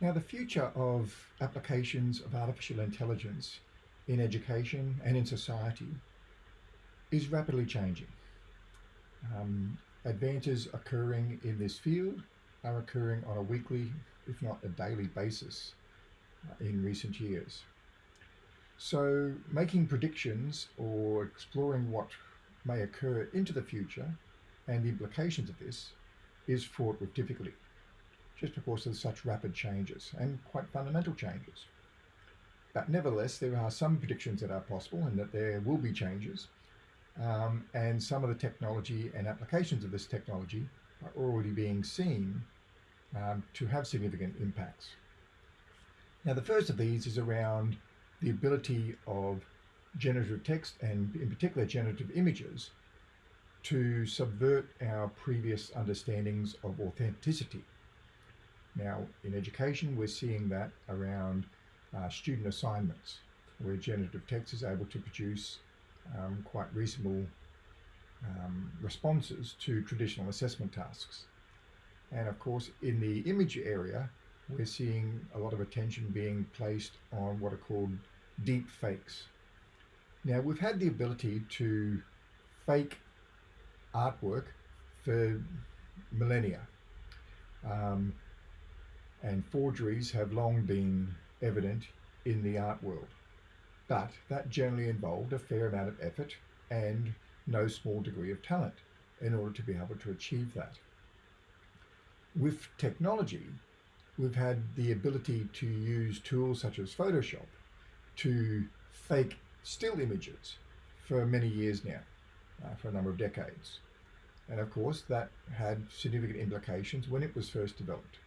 Now, the future of applications of artificial intelligence in education and in society is rapidly changing. Um, advances occurring in this field are occurring on a weekly, if not a daily basis uh, in recent years. So making predictions or exploring what may occur into the future and the implications of this is fraught with difficulty, just because of such rapid changes and quite fundamental changes. But nevertheless, there are some predictions that are possible and that there will be changes. Um, and some of the technology and applications of this technology are already being seen um, to have significant impacts. Now, the first of these is around the ability of generative text and in particular generative images to subvert our previous understandings of authenticity. Now, in education, we're seeing that around uh, student assignments, where generative text is able to produce um, quite reasonable um, responses to traditional assessment tasks. And of course, in the image area, we're seeing a lot of attention being placed on what are called deep fakes. Now, we've had the ability to fake artwork for millennia. Um, and forgeries have long been evident in the art world. But that generally involved a fair amount of effort and no small degree of talent in order to be able to achieve that. With technology, we've had the ability to use tools such as Photoshop to fake still images for many years now, uh, for a number of decades. And of course, that had significant implications when it was first developed.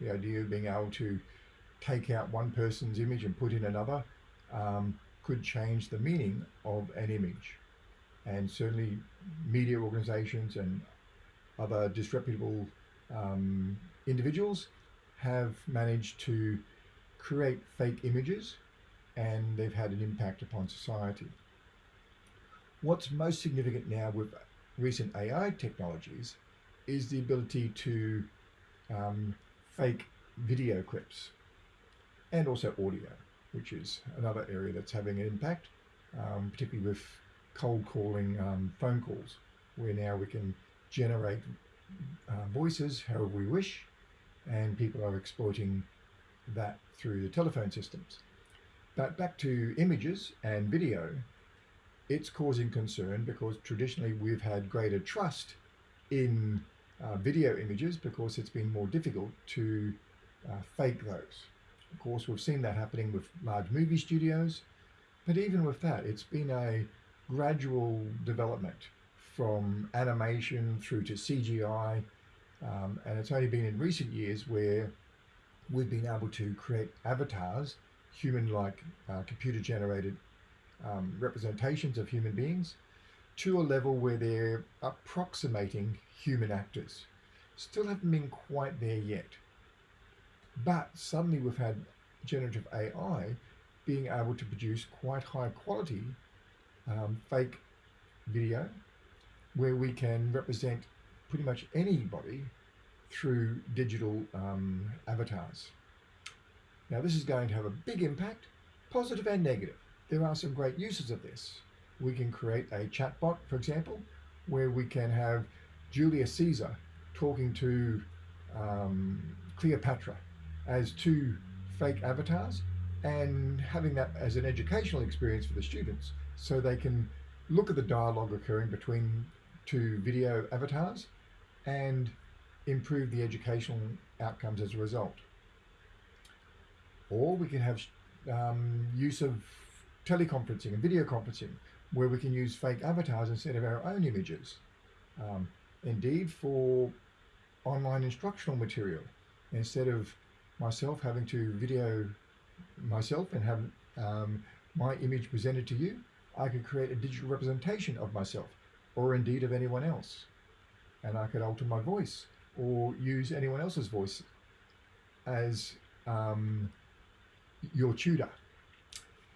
The idea of being able to take out one person's image and put in another um, could change the meaning of an image. And certainly media organizations and other disreputable um, individuals have managed to create fake images and they've had an impact upon society. What's most significant now with recent AI technologies is the ability to um, fake video clips and also audio, which is another area that's having an impact, um, particularly with cold calling um, phone calls, where now we can generate uh, voices however we wish, and people are exploiting that through the telephone systems. But back to images and video, it's causing concern because traditionally we've had greater trust in uh, video images because it's been more difficult to uh, fake those. Of course, we've seen that happening with large movie studios, but even with that, it's been a gradual development from animation through to CGI, um, and it's only been in recent years where we've been able to create avatars human-like uh, computer-generated um, representations of human beings to a level where they're approximating human actors. Still haven't been quite there yet. But suddenly we've had generative AI being able to produce quite high quality um, fake video where we can represent pretty much anybody through digital um, avatars. Now this is going to have a big impact, positive and negative. There are some great uses of this. We can create a chatbot, for example, where we can have Julius Caesar talking to um, Cleopatra as two fake avatars and having that as an educational experience for the students so they can look at the dialogue occurring between two video avatars and improve the educational outcomes as a result. Or we can have um, use of teleconferencing and video conferencing where we can use fake avatars instead of our own images. Um, indeed, for online instructional material, instead of myself having to video myself and have um, my image presented to you, I could create a digital representation of myself or indeed of anyone else. And I could alter my voice or use anyone else's voice as um, your tutor.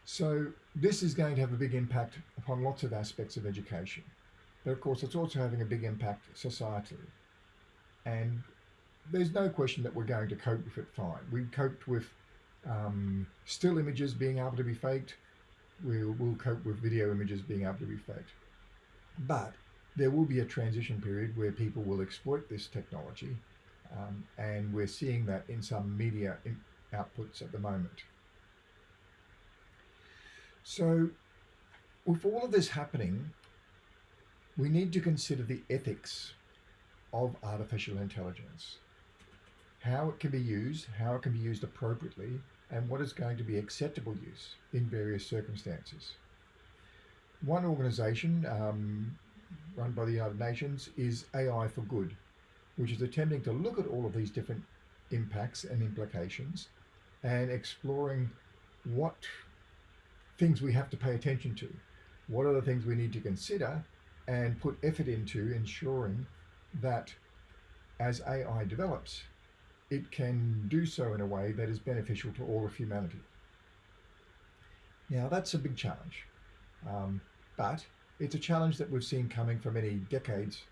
So this is going to have a big impact upon lots of aspects of education. But of course, it's also having a big impact societally. And there's no question that we're going to cope with it fine. We coped with um, still images being able to be faked. We'll, we'll cope with video images being able to be faked. But there will be a transition period where people will exploit this technology, um, and we're seeing that in some media in outputs at the moment. So, with all of this happening, we need to consider the ethics of artificial intelligence how it can be used, how it can be used appropriately, and what is going to be acceptable use in various circumstances. One organization um, run by the United Nations is AI for Good, which is attempting to look at all of these different impacts and implications and exploring what things we have to pay attention to. What are the things we need to consider and put effort into ensuring that as AI develops, it can do so in a way that is beneficial to all of humanity. Now, that's a big challenge, um, but it's a challenge that we've seen coming for many decades,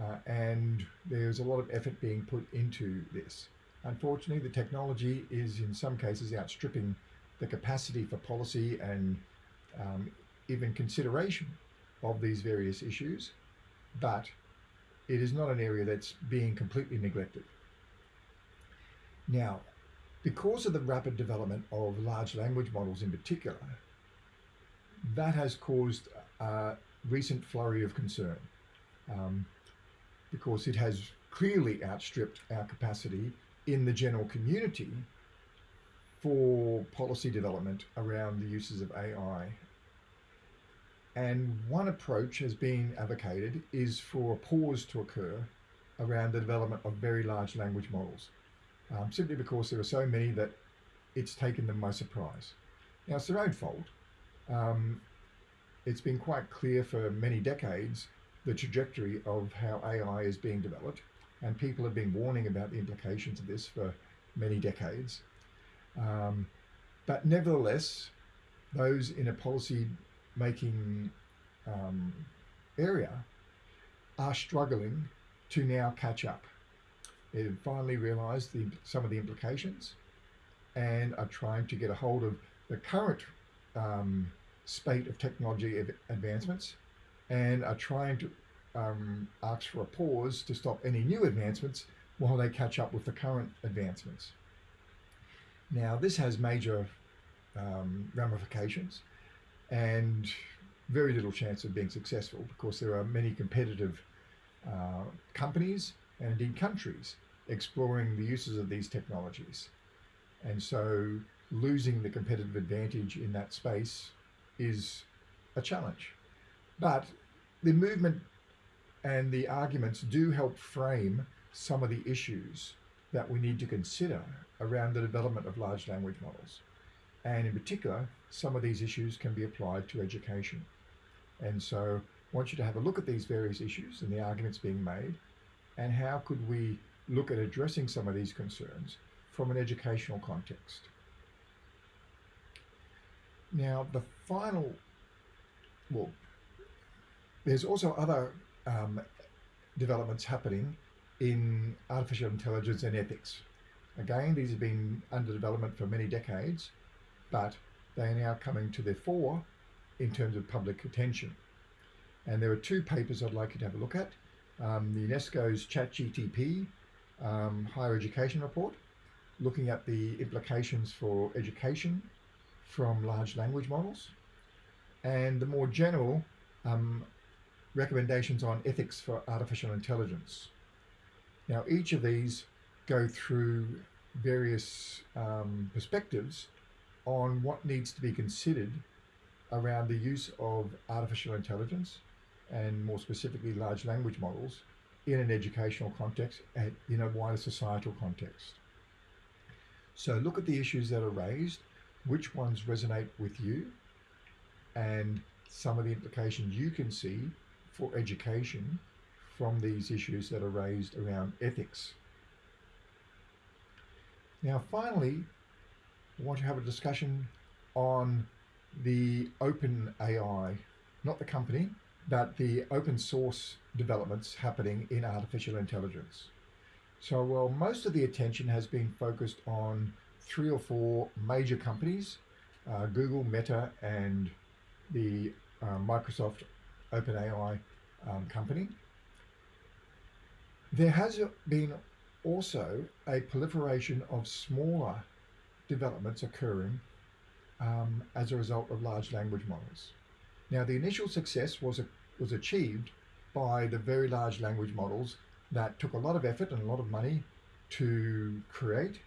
uh, and there's a lot of effort being put into this. Unfortunately, the technology is in some cases outstripping the capacity for policy and um, even consideration of these various issues, but it is not an area that's being completely neglected. Now, because of the rapid development of large language models in particular, that has caused a recent flurry of concern um, because it has clearly outstripped our capacity in the general community for policy development around the uses of AI. And one approach has been advocated is for a pause to occur around the development of very large language models um, simply because there are so many that it's taken them by surprise. Now, it's their own fault. Um, it's been quite clear for many decades the trajectory of how AI is being developed, and people have been warning about the implications of this for many decades. Um, but nevertheless, those in a policy making um, area are struggling to now catch up. They've finally realised the, some of the implications and are trying to get a hold of the current um, spate of technology advancements and are trying to um, ask for a pause to stop any new advancements while they catch up with the current advancements. Now, this has major um, ramifications and very little chance of being successful because there are many competitive uh, companies and indeed countries exploring the uses of these technologies. And so losing the competitive advantage in that space is a challenge. But the movement and the arguments do help frame some of the issues that we need to consider around the development of large language models. And in particular, some of these issues can be applied to education. And so I want you to have a look at these various issues and the arguments being made and how could we look at addressing some of these concerns from an educational context. Now, the final, well, there's also other um, developments happening in artificial intelligence and ethics. Again, these have been under development for many decades, but they are now coming to the fore in terms of public attention. And there are two papers I'd like you to have a look at um, the UNESCO's ChatGTP um, higher education report, looking at the implications for education from large language models, and the more general um, recommendations on ethics for artificial intelligence. Now, each of these go through various um, perspectives on what needs to be considered around the use of artificial intelligence and more specifically large language models in an educational context and in a wider societal context. So look at the issues that are raised, which ones resonate with you, and some of the implications you can see for education from these issues that are raised around ethics. Now, finally, want to have a discussion on the open AI, not the company, but the open source developments happening in artificial intelligence. So, while most of the attention has been focused on three or four major companies uh, Google, Meta, and the uh, Microsoft OpenAI um, company. There has been also a proliferation of smaller developments occurring um, as a result of large language models. Now, the initial success was, a, was achieved by the very large language models that took a lot of effort and a lot of money to create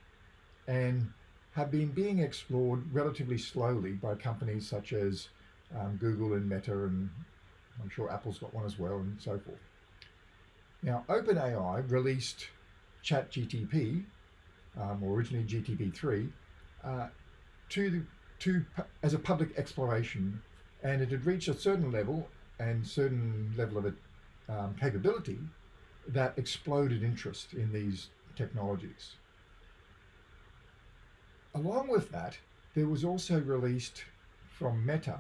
and have been being explored relatively slowly by companies such as um, Google and Meta, and I'm sure Apple's got one as well, and so forth. Now, OpenAI released ChatGTP, um, or originally GTP3, uh, to the, to as a public exploration, and it had reached a certain level and certain level of um, capability that exploded interest in these technologies. Along with that, there was also released from Meta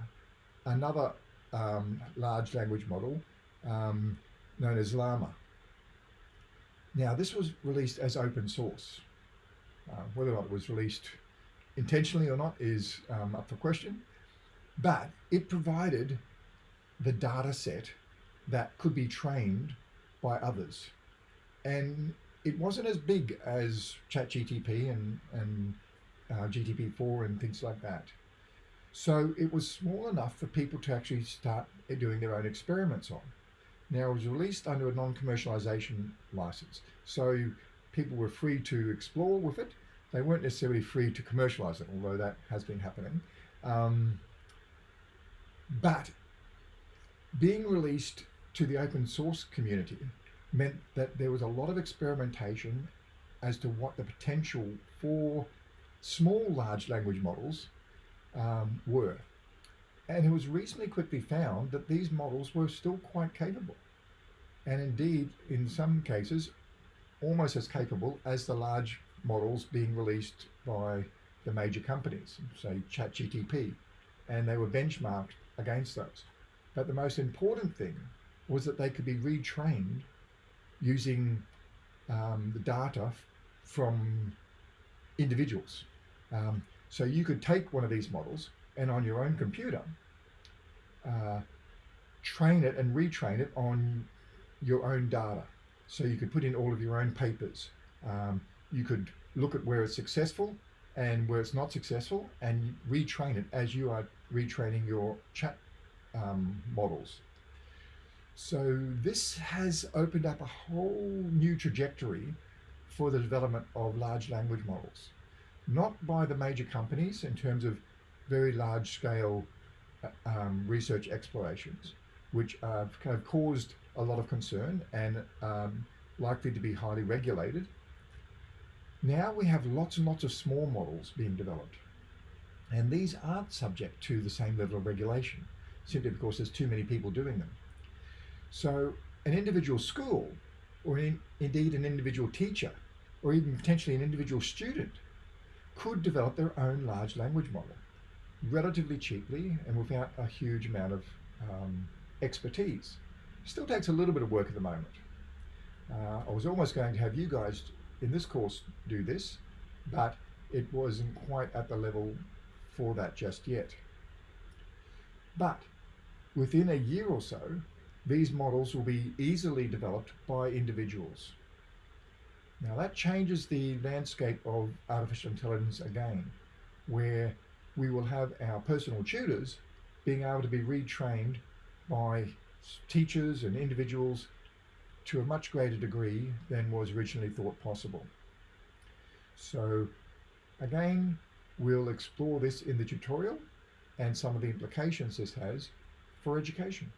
another um, large language model um, known as Llama. Now, this was released as open source. Uh, whether or not it was released intentionally or not is um, up for question, but it provided the data set that could be trained by others. And it wasn't as big as ChatGTP and, and uh, GTP4 and things like that. So it was small enough for people to actually start doing their own experiments on. Now it was released under a non-commercialization license. So people were free to explore with it. They weren't necessarily free to commercialize it, although that has been happening. Um, but being released to the open source community meant that there was a lot of experimentation as to what the potential for small large language models um, were. And it was recently quickly found that these models were still quite capable. And indeed, in some cases, almost as capable as the large models being released by the major companies, say ChatGTP. And they were benchmarked against those. But the most important thing was that they could be retrained using um, the data from individuals. Um, so you could take one of these models and on your own computer, uh, train it and retrain it on your own data. So you could put in all of your own papers. Um, you could look at where it's successful and where it's not successful and retrain it as you are retraining your chat um, models. So this has opened up a whole new trajectory for the development of large language models, not by the major companies in terms of very large scale uh, um, research explorations, which have, caused a lot of concern and um, likely to be highly regulated. Now we have lots and lots of small models being developed. And these aren't subject to the same level of regulation, simply because there's too many people doing them. So an individual school, or in, indeed an individual teacher, or even potentially an individual student, could develop their own large language model relatively cheaply and without a huge amount of um, expertise. Still takes a little bit of work at the moment. Uh, I was almost going to have you guys in this course do this, but it wasn't quite at the level for that just yet. But within a year or so, these models will be easily developed by individuals. Now that changes the landscape of artificial intelligence again, where we will have our personal tutors being able to be retrained by teachers and individuals to a much greater degree than was originally thought possible. So again, we'll explore this in the tutorial and some of the implications this has for education.